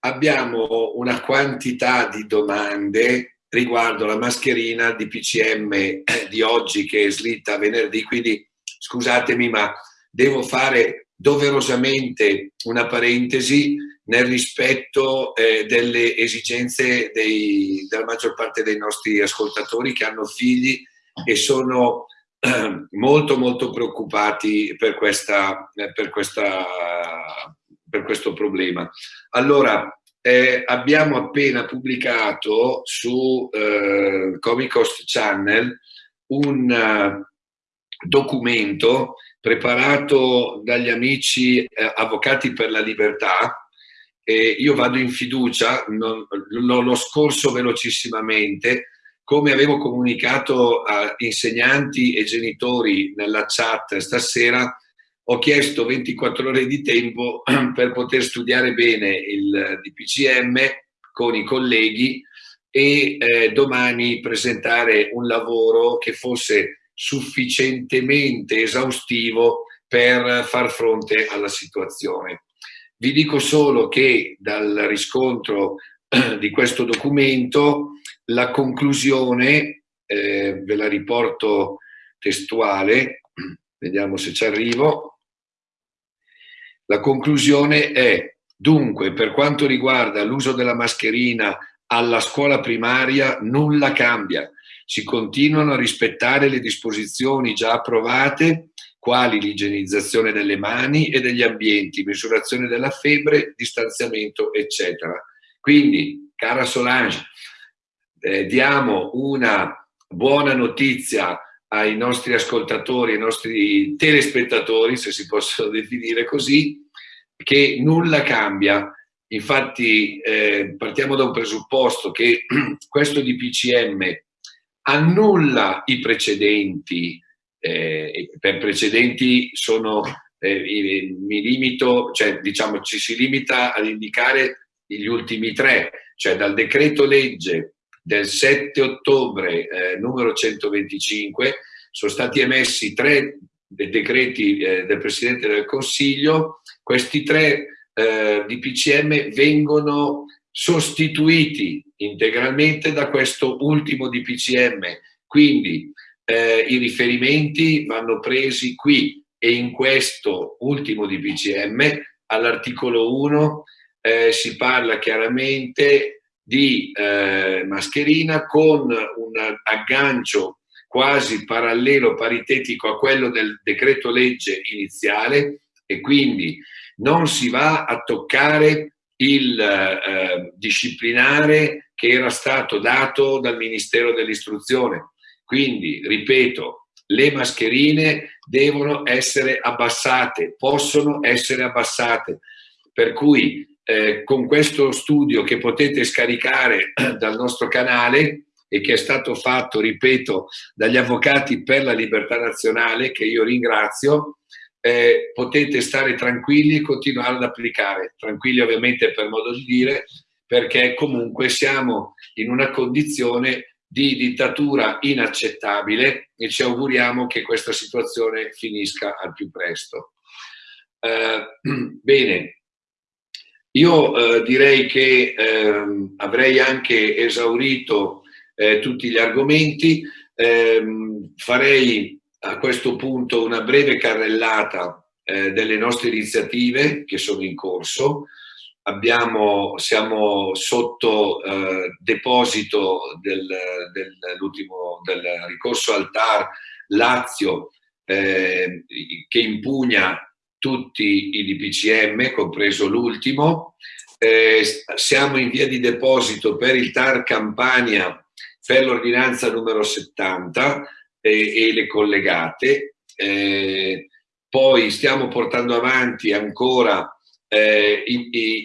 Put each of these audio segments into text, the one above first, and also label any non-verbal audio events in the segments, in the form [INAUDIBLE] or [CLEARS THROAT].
abbiamo una quantità di domande riguardo la mascherina di PCM di oggi che è slitta venerdì, quindi scusatemi ma devo fare doverosamente una parentesi nel rispetto eh, delle esigenze dei, della maggior parte dei nostri ascoltatori che hanno figli e sono eh, molto molto preoccupati per, questa, per, questa, per questo problema. Allora, eh, abbiamo appena pubblicato su eh, Comic Cost Channel un uh, documento preparato dagli amici eh, Avvocati per la Libertà e io vado in fiducia, lo scorso velocissimamente, come avevo comunicato a insegnanti e genitori nella chat stasera, ho chiesto 24 ore di tempo [CLEARS THROAT] per poter studiare bene il DPCM con i colleghi e eh, domani presentare un lavoro che fosse sufficientemente esaustivo per far fronte alla situazione. Vi dico solo che dal riscontro [CLEARS THROAT] di questo documento la conclusione, eh, ve la riporto testuale, [CLEARS THROAT] vediamo se ci arrivo, la conclusione è, dunque, per quanto riguarda l'uso della mascherina alla scuola primaria, nulla cambia. Si continuano a rispettare le disposizioni già approvate, quali l'igienizzazione delle mani e degli ambienti, misurazione della febbre, distanziamento, eccetera. Quindi, cara Solange, eh, diamo una buona notizia ai nostri ascoltatori, ai nostri telespettatori, se si possono definire così, che nulla cambia. Infatti eh, partiamo da un presupposto che [CLEARS THROAT] questo DPCM annulla i precedenti, eh, per precedenti sono, eh, mi limito, cioè diciamo ci si limita ad indicare gli ultimi tre, cioè dal decreto legge del 7 ottobre eh, numero 125 sono stati emessi tre decreti eh, del Presidente del Consiglio, questi tre eh, DPCM vengono sostituiti integralmente da questo ultimo DPCM, quindi eh, i riferimenti vanno presi qui e in questo ultimo DPCM all'articolo 1 eh, si parla chiaramente di eh, mascherina con un aggancio quasi parallelo, paritetico a quello del decreto legge iniziale e quindi non si va a toccare il eh, disciplinare che era stato dato dal Ministero dell'Istruzione. Quindi, ripeto, le mascherine devono essere abbassate, possono essere abbassate. Per cui eh, con questo studio che potete scaricare [CLEARS THROAT] dal nostro canale e che è stato fatto, ripeto, dagli avvocati per la libertà nazionale, che io ringrazio, eh, potete stare tranquilli e continuare ad applicare. Tranquilli ovviamente per modo di dire, perché comunque siamo in una condizione di dittatura inaccettabile e ci auguriamo che questa situazione finisca al più presto. Eh, [CLEARS THROAT] bene, io eh, direi che eh, avrei anche esaurito eh, tutti gli argomenti, ehm, farei a questo punto una breve carrellata eh, delle nostre iniziative che sono in corso. Abbiamo, siamo sotto eh, deposito del, del, del, ricorso al TAR Lazio eh, che impugna tutti i DPCM, compreso l'ultimo. Eh, siamo in via di deposito per il TAR Campania per l'ordinanza numero 70 eh, e le collegate. Eh, poi stiamo portando avanti ancora eh,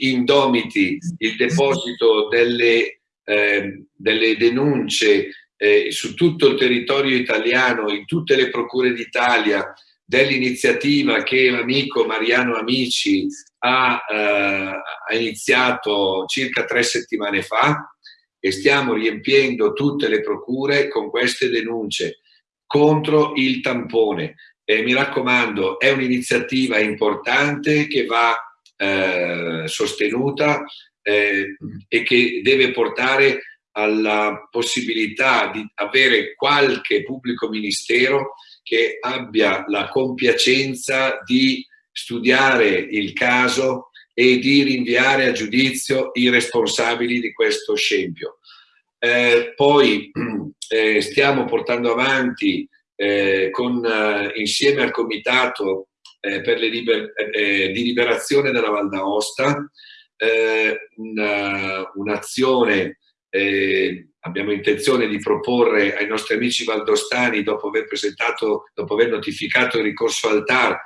indomiti il deposito delle, eh, delle denunce eh, su tutto il territorio italiano, in tutte le procure d'Italia, dell'iniziativa che l'amico Mariano Amici ha, eh, ha, iniziato circa tre settimane fa e stiamo riempiendo tutte le procure con queste denunce contro il tampone. E mi raccomando, è un'iniziativa importante che va eh, sostenuta eh, e che deve portare alla possibilità di avere qualche pubblico ministero che abbia la compiacenza di studiare il caso e di rinviare a giudizio i responsabili di questo scempio. Eh, poi [CLEARS THROAT] eh, stiamo portando avanti eh, con, eh, insieme al Comitato eh, liber eh, di liberazione della Val d'Aosta un'azione eh, abbiamo intenzione di proporre ai nostri amici valdostani, dopo aver presentato, dopo aver notificato il ricorso al TAR,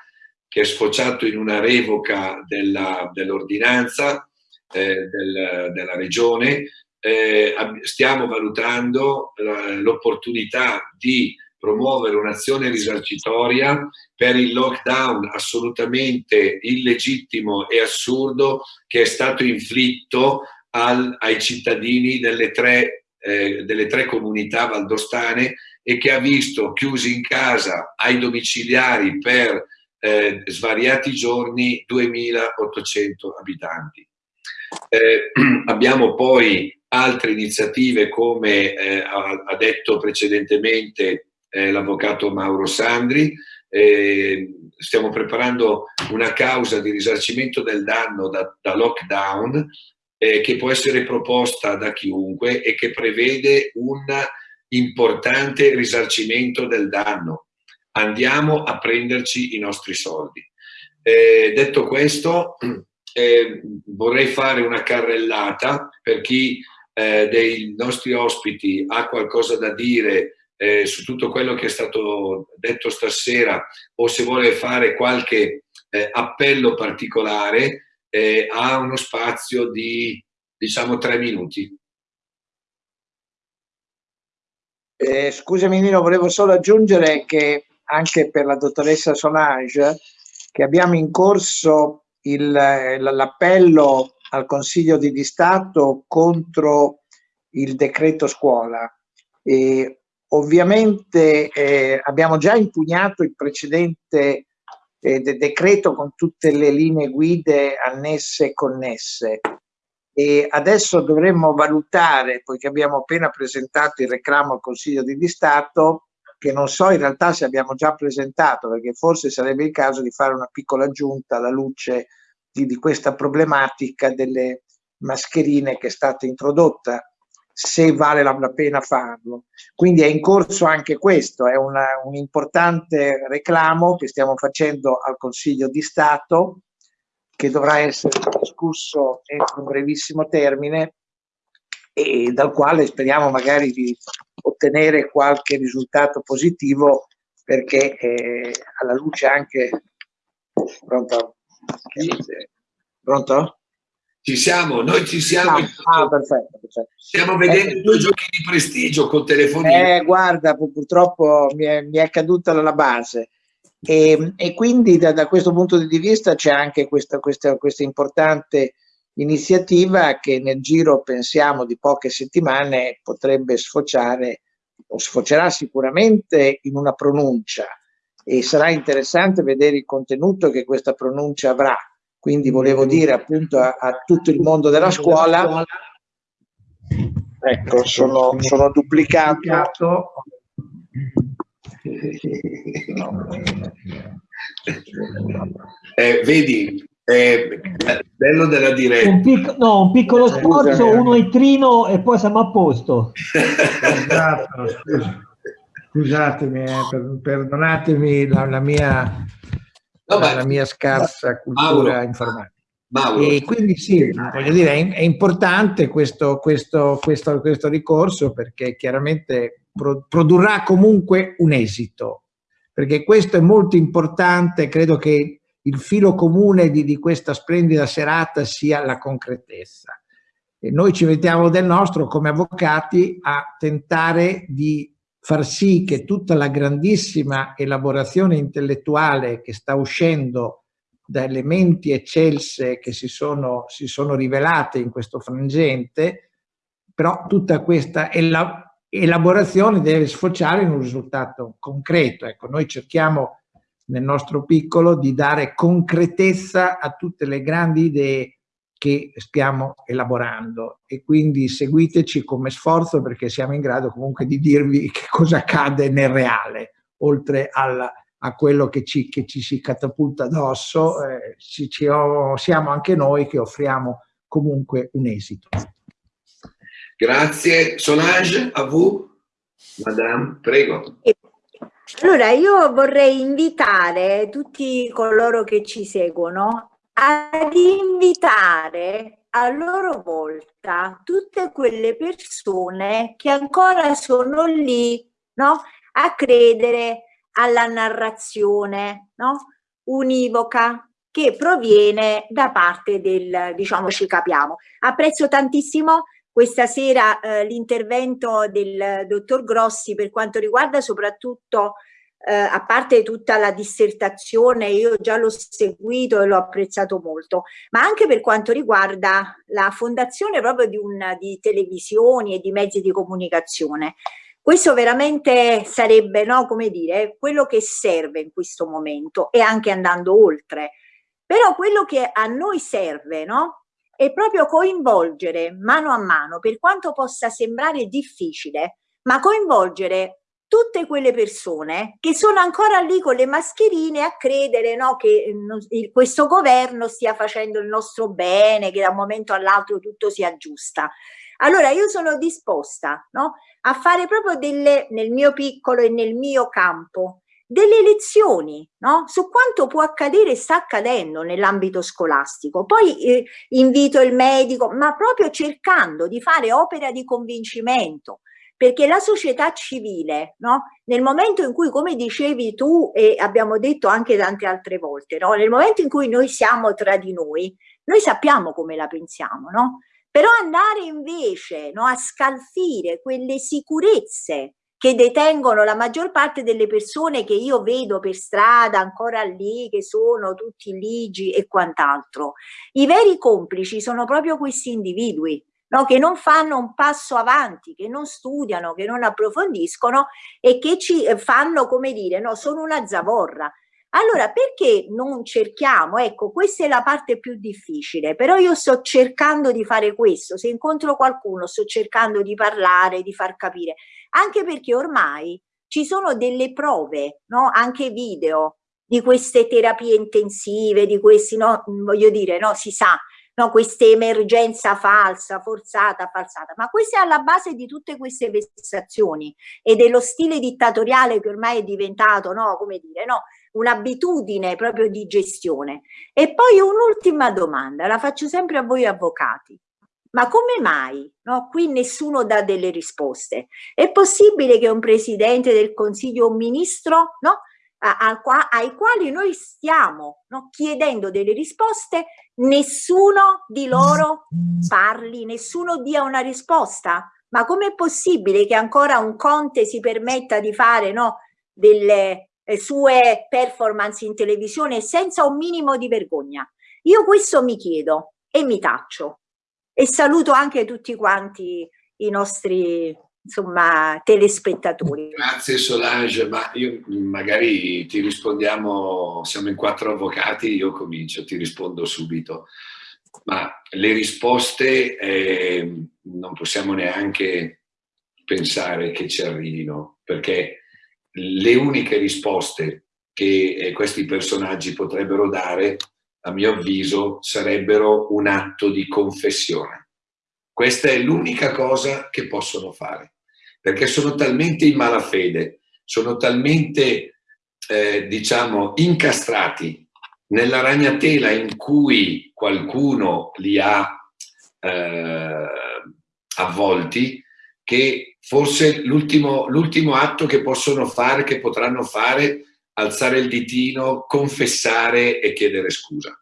che è sfociato in una revoca dell'ordinanza eh, del, della regione, eh, stiamo valutando l'opportunità di promuovere un'azione risarcitoria per il lockdown assolutamente illegittimo e assurdo che è stato inflitto al, ai cittadini delle tre, eh, delle tre comunità valdostane e che ha visto chiusi in casa ai domiciliari per eh, svariati giorni 2800 abitanti. Eh, [CLEARS THROAT] abbiamo poi altre iniziative come eh, ha, ha, detto precedentemente eh, l'avvocato Mauro Sandri, eh, stiamo preparando una causa di risarcimento del danno da, da lockdown eh, che può essere proposta da chiunque e che prevede un importante risarcimento del danno. Andiamo a prenderci i nostri soldi. Eh, detto questo, eh, vorrei fare una carrellata per chi eh, dei nostri ospiti ha qualcosa da dire eh, su tutto quello che è stato detto stasera o se vuole fare qualche eh, appello particolare, eh, ha uno spazio di diciamo tre minuti. Eh, scusami Nino, volevo solo aggiungere che anche per la dottoressa Solange che abbiamo in corso l'appello al Consiglio di Stato contro il decreto scuola. E ovviamente eh, abbiamo già impugnato il precedente eh, decreto con tutte le linee guide annesse e connesse. E adesso dovremmo valutare, poiché abbiamo appena presentato il reclamo al Consiglio di Stato, che non so in realtà se abbiamo già presentato, perché forse sarebbe il caso di fare una piccola aggiunta alla luce di, di questa problematica delle mascherine che è stata introdotta se vale la, pena farlo. Quindi è in corso anche questo, è una, un importante reclamo che stiamo facendo al Consiglio di Stato che dovrà essere discusso entro un brevissimo termine e dal quale speriamo magari di ottenere qualche risultato positivo perché eh, alla luce anche... Pronto? Pronto? Ci siamo, noi ci siamo. Ah, ah perfetto, perfetto. Stiamo vedendo eh, due giochi di prestigio con telefonino. Eh, guarda, purtroppo mi è, mi è caduta la base. E, e quindi da, da, questo punto di vista c'è anche questa, questa, questa importante iniziativa che nel giro, pensiamo, di poche settimane potrebbe sfociare o sfocerà sicuramente in una pronuncia e sarà interessante vedere il contenuto che questa pronuncia avrà quindi volevo dire appunto a, a tutto il mondo della scuola, ecco, sono, sono duplicato. Eh, vedi, è bello della diretta. Un pic no, un piccolo sforzo, uno è trino e poi siamo a posto. [LAUGHS] esatto, scusatemi, eh, per, perdonatemi la, la mia no, la mia scarsa cultura Mauro, informatica. Mauro. E quindi sì, voglio dire, è, è importante questo, questo, questo, questo, ricorso perché chiaramente pro, produrrà comunque un esito, perché questo è molto importante, credo che il filo comune di, di questa splendida serata sia la concretezza. E noi ci mettiamo del nostro come avvocati a tentare di far sì che tutta la grandissima elaborazione intellettuale che sta uscendo da elementi eccelse che si sono, si sono rivelate in questo frangente, però tutta questa elaborazione deve sfociare in un risultato concreto. Ecco, noi cerchiamo nel nostro piccolo di dare concretezza a tutte le grandi idee che stiamo elaborando e quindi seguiteci come sforzo perché siamo in grado comunque di dirvi che cosa accade nel reale, oltre al, a quello che ci, che ci, si catapulta addosso, eh, ci, ci, siamo anche noi che offriamo comunque un esito. Grazie. Solange, a voi. Madame, prego. Allora, io vorrei invitare tutti coloro che ci seguono ad invitare a loro volta tutte quelle persone che ancora sono lì no? a credere alla narrazione no? univoca che proviene da parte del, diciamo, ci capiamo. Apprezzo tantissimo questa sera eh, l'intervento del dottor Grossi per quanto riguarda soprattutto eh, a parte tutta la dissertazione, io già l'ho seguito e l'ho apprezzato molto, ma anche per quanto riguarda la fondazione proprio di, una, di televisioni e di mezzi di comunicazione. Questo veramente sarebbe, no, come dire, quello che serve in questo momento e anche andando oltre. Però quello che a noi serve, no? È proprio coinvolgere mano a mano, per quanto possa sembrare difficile, ma coinvolgere tutte quelle persone che sono ancora lì con le mascherine a credere no, che il, questo governo stia facendo il nostro bene, che da un momento all'altro tutto si aggiusta. Allora io sono disposta no, a fare proprio delle, nel mio piccolo e nel mio campo, delle lezioni no? su quanto può accadere e sta accadendo nell'ambito scolastico. Poi eh, invito il medico, ma proprio cercando di fare opera di convincimento, perché la società civile, no? nel momento in cui, come dicevi tu e abbiamo detto anche tante altre volte, no? nel momento in cui noi siamo tra di noi, noi sappiamo come la pensiamo, no? però andare invece a scalfire quelle sicurezze che detengono la maggior parte delle persone che io vedo per strada ancora lì, che sono tutti ligi e quant'altro. I veri complici sono proprio questi individui, no? che non fanno un passo avanti, che non studiano, che non approfondiscono e che ci eh, fanno, come dire, no, sono una zavorra. Allora, perché non cerchiamo? Ecco, questa è la parte più difficile, però io sto cercando di fare questo. Se incontro qualcuno, sto cercando di parlare, di far capire, anche perché ormai ci sono delle prove, no? anche video, di queste terapie intensive, di questi, no? voglio dire, no? si sa, no, questa emergenza falsa, forzata, falsata, ma questa è alla base di tutte queste vessazioni e dello stile dittatoriale che ormai è diventato, no, come dire, no, un'abitudine proprio di gestione. E poi un'ultima domanda, la faccio sempre a voi avvocati. Ma come mai no, qui nessuno dà delle risposte? È possibile che un presidente del consiglio o un ministro no, a, a, ai quali noi stiamo no, chiedendo delle risposte, nessuno di loro parli, nessuno dia una risposta. Ma com'è possibile che ancora un Conte si permetta di fare no, delle eh, sue performance in televisione senza un minimo di vergogna? Io questo mi chiedo e mi taccio. E saluto anche tutti quanti i nostri insomma, telespettatori. Grazie Solange, ma io magari ti rispondiamo, siamo in quattro avvocati, io comincio, ti rispondo subito. Ma le risposte eh, non possiamo neanche pensare che ci arrivino, perché le uniche risposte che eh, questi personaggi potrebbero dare, a mio avviso, sarebbero un atto di confessione questa è l'unica cosa che possono fare, perché sono talmente in malafede, sono talmente, eh, diciamo, incastrati nella ragnatela in cui qualcuno li ha eh, avvolti, che forse l'ultimo atto che possono fare, che potranno fare, alzare il ditino, confessare e chiedere scusa.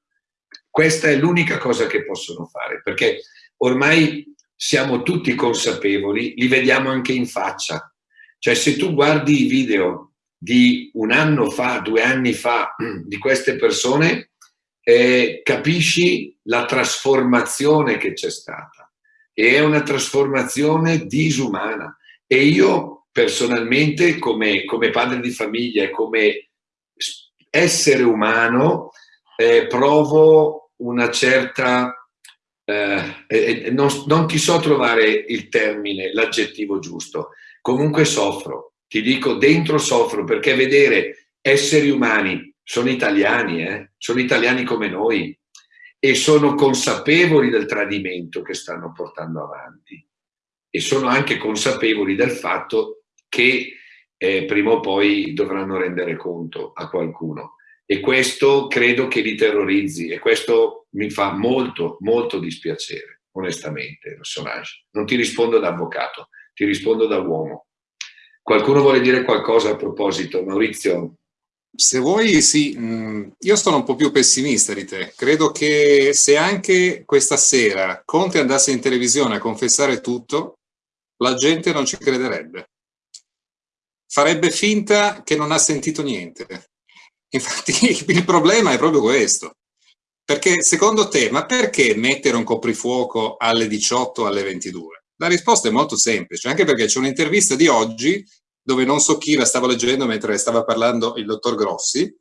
Questa è l'unica cosa che possono fare, perché ormai siamo tutti consapevoli, li vediamo anche in faccia. Cioè se tu guardi i video di un anno fa, due anni fa, [CLEARS THROAT] di queste persone, eh, capisci la trasformazione che c'è stata. E è una trasformazione disumana. E io personalmente, come, come padre di famiglia e come essere umano, eh, provo una certa eh, non, non ti so trovare il termine, l'aggettivo giusto, comunque soffro, ti dico dentro soffro perché vedere esseri umani, sono italiani, eh? sono italiani come noi e sono consapevoli del tradimento che stanno portando avanti e sono anche consapevoli del fatto che eh, prima o poi dovranno rendere conto a qualcuno e questo credo che li terrorizzi e questo mi fa molto, molto dispiacere, onestamente, personaggio. Non ti rispondo da avvocato, ti rispondo da uomo. Qualcuno vuole dire qualcosa a proposito? Maurizio? Se vuoi, sì. Mm, io sono un po' più pessimista di te. Credo che se anche questa sera Conte andasse in televisione a confessare tutto, la gente non ci crederebbe. Farebbe finta che non ha sentito niente. Infatti [LAUGHS] il problema è proprio questo. Perché secondo te, ma perché mettere un coprifuoco alle 18 alle 22? La risposta è molto semplice, anche perché c'è un'intervista di oggi dove non so chi la stavo leggendo mentre stava parlando il dottor Grossi,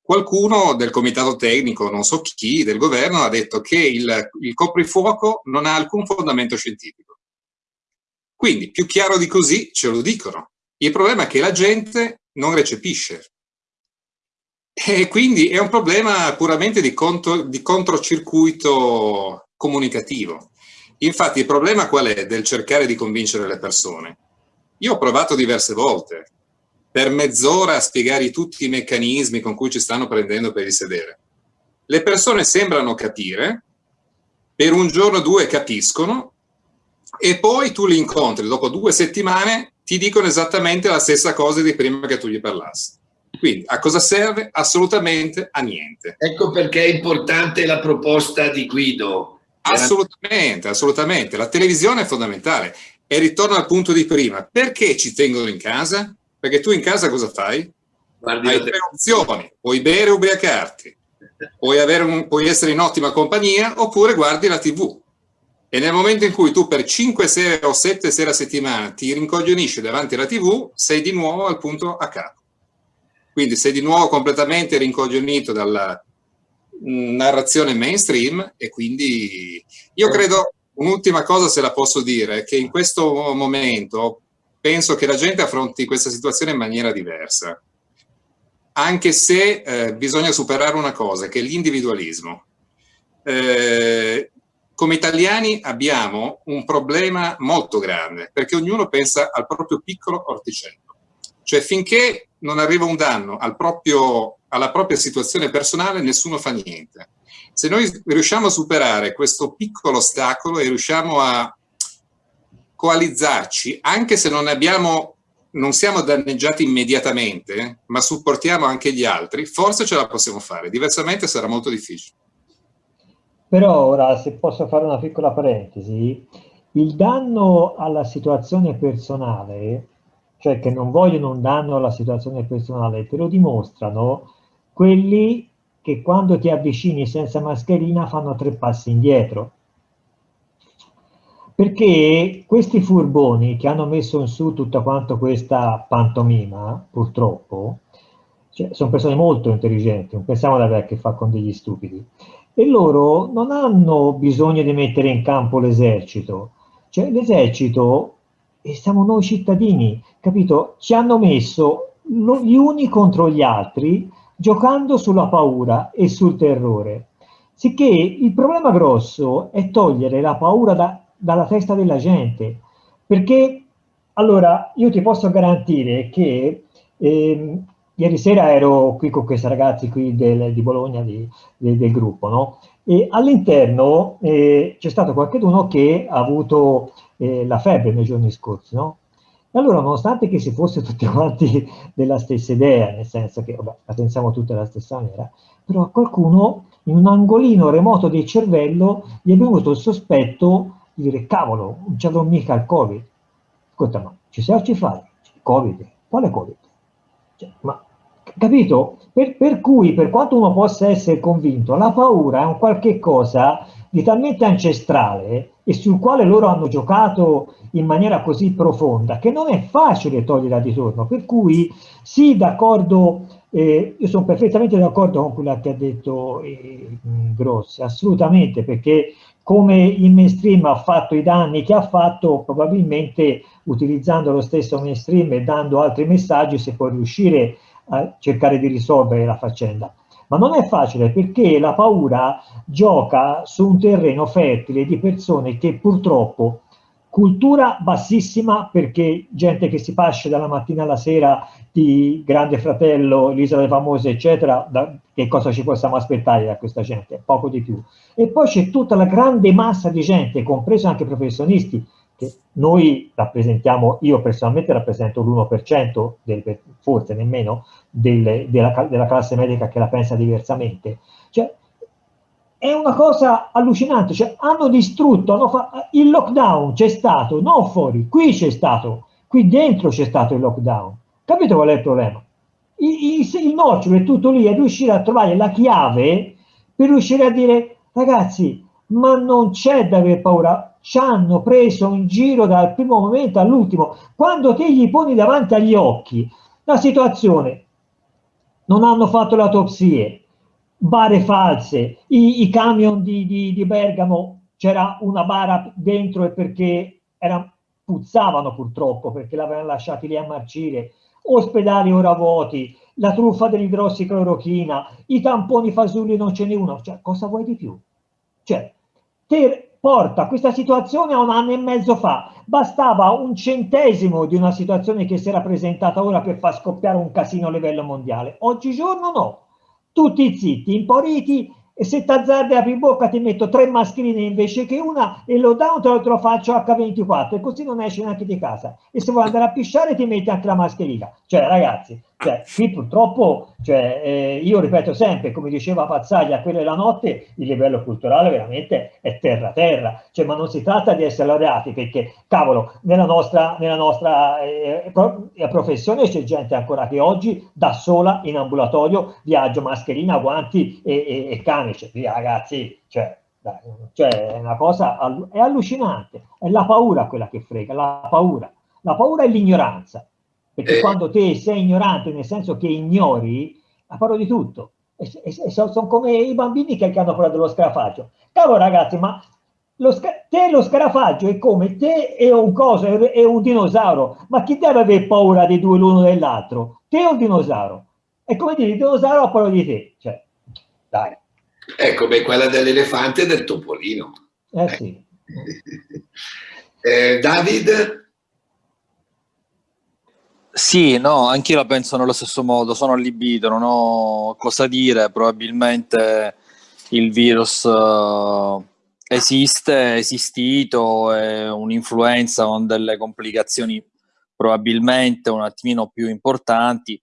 qualcuno del comitato tecnico, non so chi, del governo, ha detto che il, il coprifuoco non ha alcun fondamento scientifico. Quindi, più chiaro di così, ce lo dicono. Il problema è che la gente non recepisce. E quindi è un problema puramente di, contro, di controcircuito comunicativo. Infatti il problema qual è del cercare di convincere le persone? Io ho provato diverse volte, per mezz'ora a spiegare tutti i meccanismi con cui ci stanno prendendo per il sedere. Le persone sembrano capire, per un giorno o due capiscono, e poi tu li incontri dopo due settimane, ti dicono esattamente la stessa cosa di prima che tu gli parlassi. Quindi a cosa serve? Assolutamente a niente. Ecco perché è importante la proposta di Guido. Assolutamente, assolutamente. La televisione è fondamentale. E ritorno al punto di prima. Perché ci tengono in casa? Perché tu in casa cosa fai? Guardi Hai tre opzioni. Puoi bere o ubriacarti. Puoi, un, puoi essere in ottima compagnia oppure guardi la tv. E nel momento in cui tu per 5 sere o 7 sere a settimana ti rincoglionisci davanti alla tv, sei di nuovo al punto a capo. Quindi sei di nuovo completamente rincoglionito dalla mm, narrazione mainstream e quindi io credo, un'ultima cosa se la posso dire, che in questo momento penso che la gente affronti questa situazione in maniera diversa, anche se eh, bisogna superare una cosa, che è l'individualismo. Eh, come italiani abbiamo un problema molto grande, perché ognuno pensa al proprio piccolo orticello. Cioè finché non arriva un danno al proprio, alla propria situazione personale, nessuno fa niente. Se noi riusciamo a superare questo piccolo ostacolo e riusciamo a coalizzarci, anche se non abbiamo non siamo danneggiati immediatamente, ma supportiamo anche gli altri, forse ce la possiamo fare, diversamente sarà molto difficile. Però ora, se posso fare una piccola parentesi, il danno alla situazione personale cioè che non vogliono un danno alla situazione personale, te lo dimostrano quelli che quando ti avvicini senza mascherina fanno tre passi indietro. Perché questi furboni che hanno messo in su tutta quanto questa pantomima, purtroppo, cioè, sono persone molto intelligenti, non pensiamo ad avere a che fare con degli stupidi, e loro non hanno bisogno di mettere in campo l'esercito, cioè l'esercito e siamo noi cittadini, capito? Ci hanno messo gli uni contro gli altri giocando sulla paura e sul terrore. Sicché il problema grosso è togliere la paura da, dalla testa della gente, perché allora io ti posso garantire che eh, ieri sera ero qui con questi ragazzi qui del, di Bologna di, de, del gruppo, no? E all'interno eh, c'è stato qualcuno che ha avuto eh, la febbre nei giorni scorsi, no? E allora, nonostante che si fosse tutti [LAUGHS] quanti della stessa idea, nel senso che vabbè, la pensiamo tutti alla stessa maniera, però a qualcuno in un angolino remoto del cervello gli è venuto il sospetto di dire cavolo, non c'avevo mica il Covid. Ascolta, ma ci sei o ci fai? Covid? Quale Covid? Cioè, ma Capito? Per, per, cui, per quanto uno possa essere convinto, la paura è un qualche cosa di talmente ancestrale e sul quale loro hanno giocato in maniera così profonda che non è facile toglierla di torno. Per cui, sì, d'accordo, eh, io sono perfettamente d'accordo con quello che ha detto eh, Grossi, assolutamente, perché come il mainstream ha fatto i danni che ha fatto, probabilmente utilizzando lo stesso mainstream e dando altri messaggi si può riuscire a cercare di risolvere la faccenda. Ma non è facile perché la paura gioca su un terreno fertile di persone che purtroppo cultura bassissima perché gente che si pasce dalla mattina alla sera di Grande Fratello, l'Isola dei Famosi, eccetera, da, che cosa ci possiamo aspettare da questa gente? Poco di più. E poi c'è tutta la grande massa di gente, compreso anche professionisti, noi rappresentiamo, io personalmente rappresento l'1%, del, forse nemmeno, del, della, della, classe medica che la pensa diversamente. Cioè, è una cosa allucinante, cioè, hanno distrutto, hanno il lockdown c'è stato, non fuori, qui c'è stato, qui dentro c'è stato il lockdown. Capito qual è il problema? Il, il, il nocciolo è tutto lì, è riuscire a trovare la chiave per riuscire a dire, ragazzi, ma non c'è da aver paura, ci hanno preso in giro dal primo momento all'ultimo. Quando te gli poni davanti agli occhi la situazione, non hanno fatto le autopsie, bare false, i, i camion di, di, di Bergamo, c'era una bara dentro e perché era, puzzavano purtroppo, perché l'avevano lasciati lì a marcire, ospedali ora vuoti, la truffa dell'idrossiclorochina, i tamponi fasulli non ce n'è uno, cioè cosa vuoi di più? Cioè, te porta questa situazione a un anno e mezzo fa, bastava un centesimo di una situazione che si era presentata ora per far scoppiare un casino a livello mondiale, oggigiorno no, tutti zitti, imporiti e se ti azzardi apri bocca ti metto tre mascherine invece che una e lo down te lo faccio H24 e così non esci neanche di casa. E se vuoi andare a pisciare ti metti anche la mascherina. Cioè ragazzi cioè, qui purtroppo cioè, eh, io ripeto sempre come diceva Pazzaglia quella è la notte il livello culturale veramente è terra terra. Cioè, ma non si tratta di essere laureati perché cavolo nella nostra, nella nostra eh, professione c'è gente ancora che oggi da sola in ambulatorio viaggio mascherina guanti e, e, e camice, via ragazzi, cioè, dai, cioè è una cosa, è allucinante, è la paura quella che frega, la paura, la paura è l'ignoranza, perché eh. quando te sei ignorante, nel senso che ignori, ha paura di tutto, e, e, e sono, sono, come i bambini che, hanno paura dello scarafaggio, cavolo ragazzi, ma lo te lo scarafaggio è come te e un coso, è un dinosauro, ma chi deve avere paura dei due l'uno dell'altro? Te o il dinosauro? È come dire, il dinosauro ha paura di te, cioè, dai. Ecco, beh, quella dell'elefante e del topolino. Eh sì. eh, David? Sì, no, anch'io la penso nello stesso modo, sono allibito, non ho cosa dire, probabilmente il virus uh, esiste, è esistito, è un'influenza con delle complicazioni probabilmente un attimino più importanti,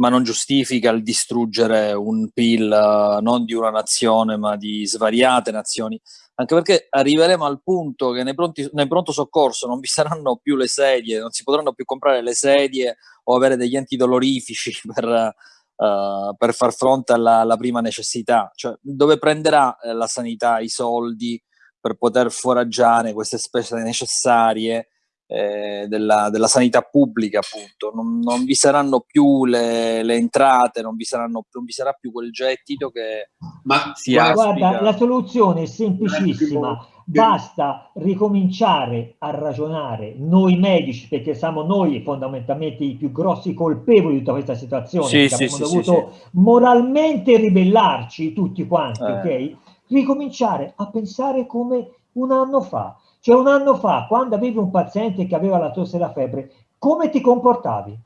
ma non giustifica il distruggere un PIL uh, non di una nazione ma di svariate nazioni, anche perché arriveremo al punto che nei, pronti, nei pronto soccorso non vi saranno più le sedie, non si potranno più comprare le sedie o avere degli antidolorifici [LAUGHS] per, uh, per far fronte alla, alla, prima necessità, cioè dove prenderà eh, la sanità i soldi per poter foraggiare queste spese necessarie eh, della, della, sanità pubblica, appunto. Non, non vi saranno più le, le entrate, non vi, saranno, non vi, sarà più quel gettito che Ma si ha. Guarda, la soluzione è semplicissima. Basta ricominciare a ragionare noi medici, perché siamo noi fondamentalmente i più grossi colpevoli di tutta questa situazione, sì, sì, abbiamo sì, dovuto moralmente ribellarci tutti quanti, eh. ok? Ricominciare a pensare come un anno fa cioè un anno fa, quando avevi un paziente che aveva la tosse e la febbre, come ti comportavi?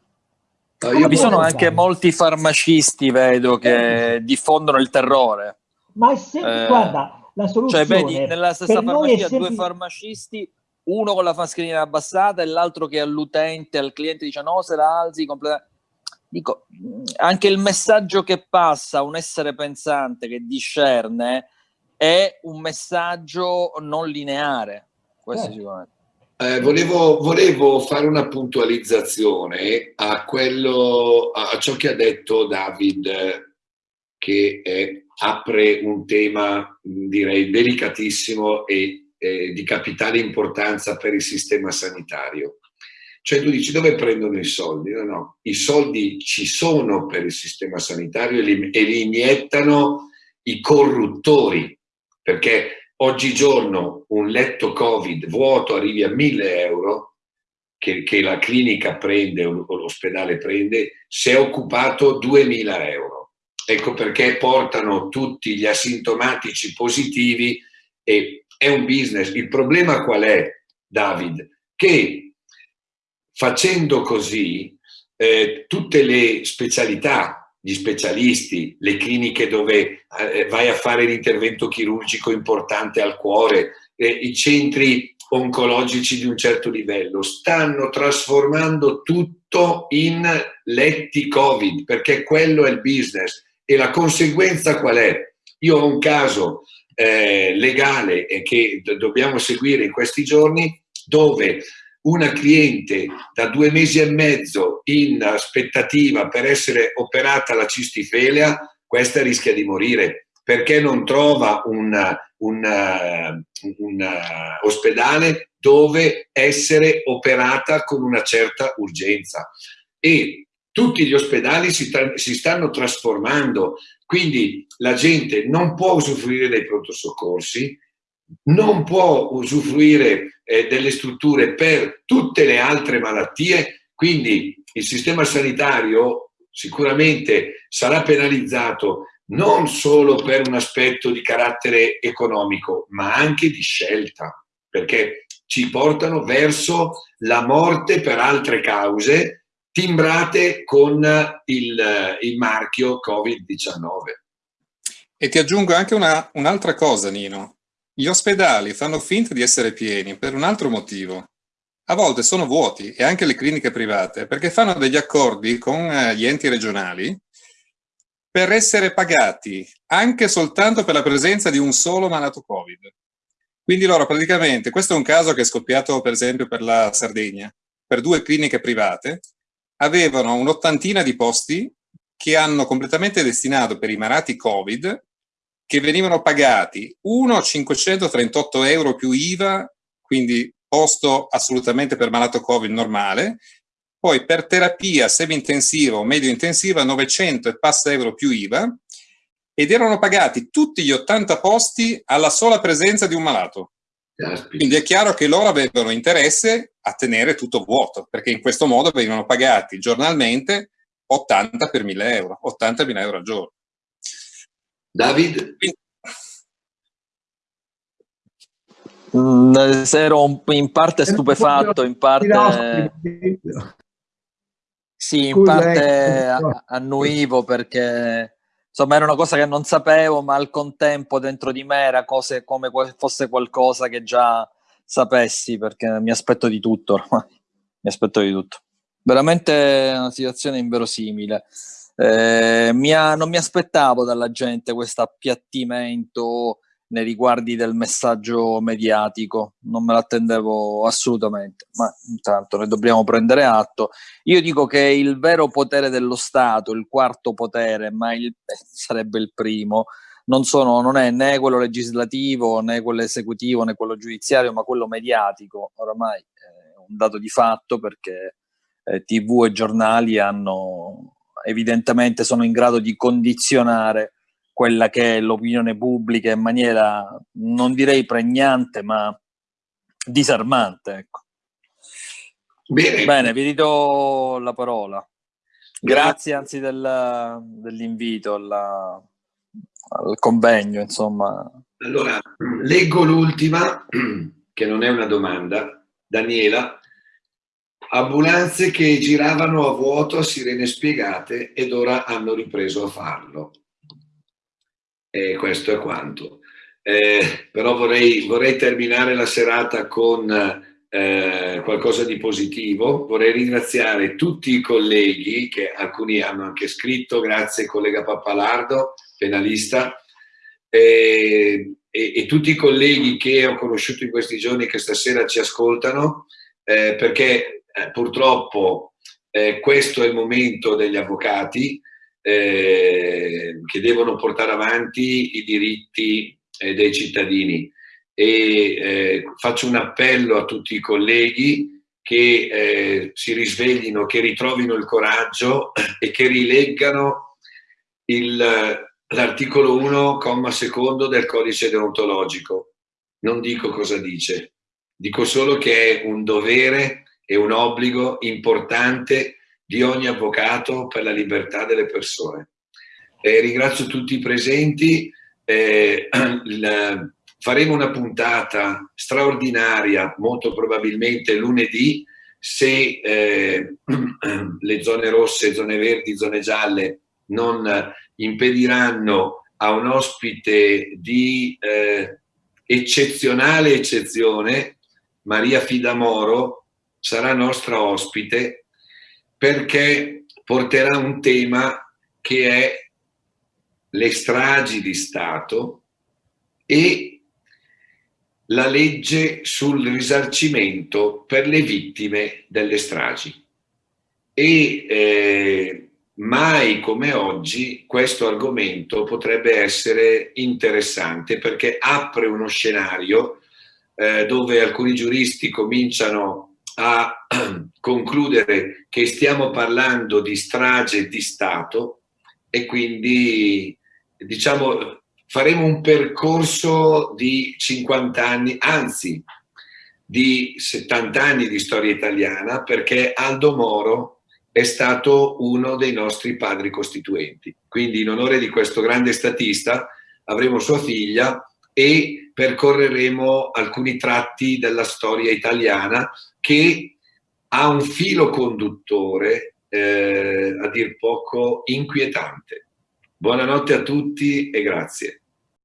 Come Vi sono anche molti farmacisti, vedo, che diffondono il terrore. Ma è sempre, eh, guarda, la soluzione... Cioè, vedi, nella stessa farmacia sempre... due farmacisti, uno con la mascherina abbassata e l'altro che all'utente, al cliente dice no, se la alzi completamente... Dico, anche il messaggio che passa a un essere pensante che discerne è un messaggio non lineare questo eh. sicuramente. Eh, volevo, volevo, fare una puntualizzazione a, quello, a ciò che ha detto David, che è, apre un tema direi delicatissimo e eh, di capitale importanza per il sistema sanitario. Cioè tu dici dove prendono i soldi? No, no, i soldi ci sono per il sistema sanitario e li, e li iniettano i corruttori, perché oggigiorno un letto Covid vuoto arrivi a 1000 euro, che, che la clinica prende o l'ospedale prende, se è occupato 2000 euro. Ecco perché portano tutti gli asintomatici positivi e è un business. Il problema qual è, David? Che facendo così eh, tutte le specialità gli specialisti, le cliniche dove eh, vai a fare l'intervento chirurgico importante al cuore, eh, i centri oncologici di un certo livello, stanno trasformando tutto in letti Covid, perché quello è il business. E la conseguenza qual è? Io ho un caso eh, legale che dobbiamo seguire in questi giorni dove una cliente da due mesi e mezzo in aspettativa per essere operata la cistifelia, questa rischia di morire perché non trova un, un, un ospedale dove essere operata con una certa urgenza. E tutti gli ospedali si, si stanno trasformando, quindi la gente non può usufruire dei pronto soccorsi, non può usufruire eh, delle strutture per tutte le altre malattie, quindi il sistema sanitario sicuramente sarà penalizzato non solo per un aspetto di carattere economico, ma anche di scelta, perché ci portano verso la morte per altre cause timbrate con il, il marchio Covid-19. E ti aggiungo anche un'altra un cosa, Nino. Gli ospedali fanno finta di essere pieni per un altro motivo. A volte sono vuoti e anche le cliniche private perché fanno degli accordi con eh, gli enti regionali per essere pagati anche soltanto per la presenza di un solo malato Covid. Quindi loro praticamente, questo è un caso che è scoppiato per esempio per la Sardegna, per due cliniche private, avevano un'ottantina di posti che hanno completamente destinato per i malati Covid che venivano pagati uno 538 euro più IVA, quindi posto assolutamente per malato Covid normale, poi per terapia semi-intensiva o medio-intensiva 900 e passa euro più IVA, ed erano pagati tutti gli 80 posti alla sola presenza di un malato. Quindi è chiaro che loro avevano interesse a tenere tutto vuoto, perché in questo modo venivano pagati giornalmente 80 per 1000 euro, 80.000 euro al giorno. David? Mm, ero in parte stupefatto, in parte... Sì, in parte annuivo perché insomma era una cosa che non sapevo, ma al contempo dentro di me era cose come fosse qualcosa che già sapessi, perché mi aspetto di tutto ormai. [LAUGHS] Mi aspetto di tutto. Veramente una situazione inverosimile. Eh, mi ha, non mi aspettavo dalla gente questo appiattimento nei riguardi del messaggio mediatico, non me l'attendevo assolutamente, ma intanto ne dobbiamo prendere atto. Io dico che il vero potere dello Stato, il quarto potere, ma il, eh, sarebbe il primo, non, sono, non è né quello legislativo, né quello esecutivo, né quello giudiziario, ma quello mediatico. Oramai è un dato di fatto perché eh, TV e giornali hanno evidentemente sono in grado di condizionare quella che è l'opinione pubblica in maniera, non direi pregnante, ma disarmante. Ecco. Bene. Bene, vi ridò la parola. Grazie anzi del, dell'invito al convegno, insomma. Allora, leggo l'ultima, che non è una domanda. Daniela, Ambulanze che giravano a vuoto a sirene spiegate ed ora hanno ripreso a farlo. E questo è quanto. Eh, però vorrei, vorrei, terminare la serata con eh, qualcosa di positivo. Vorrei ringraziare tutti i colleghi, che alcuni hanno anche scritto, grazie collega Pappalardo, penalista, eh, e, e, tutti i colleghi che ho conosciuto in questi giorni che stasera ci ascoltano, eh, perché eh, purtroppo eh, questo è il momento degli avvocati eh, che devono portare avanti i diritti eh, dei cittadini. E eh, faccio un appello a tutti i colleghi che eh, si risveglino, che ritrovino il coraggio [CLEARS THROAT] e che rileggano l'articolo 1, comma secondo del codice deontologico. Non dico cosa dice, dico solo che è un dovere e un obbligo importante di ogni avvocato per la libertà delle persone. Eh, ringrazio tutti i presenti, eh, [CLEARS THROAT] il, faremo una puntata straordinaria, molto probabilmente lunedì, se eh, [CLEARS THROAT] le zone rosse, zone verdi, zone gialle non impediranno a un ospite di eh, eccezionale eccezione, Maria Fidamoro sarà nostra ospite perché porterà un tema che è le stragi di Stato e la legge sul risarcimento per le vittime delle stragi. E eh, mai come oggi questo argomento potrebbe essere interessante perché apre uno scenario eh, dove alcuni giuristi cominciano a [CLEARS THROAT] concludere che stiamo parlando di strage di Stato e quindi diciamo faremo un percorso di 50 anni, anzi di 70 anni di storia italiana perché Aldo Moro è stato uno dei nostri padri costituenti. Quindi in onore di questo grande statista avremo sua figlia e percorreremo alcuni tratti della storia italiana che ha un filo conduttore eh, a dir poco inquietante. Buonanotte a tutti e grazie.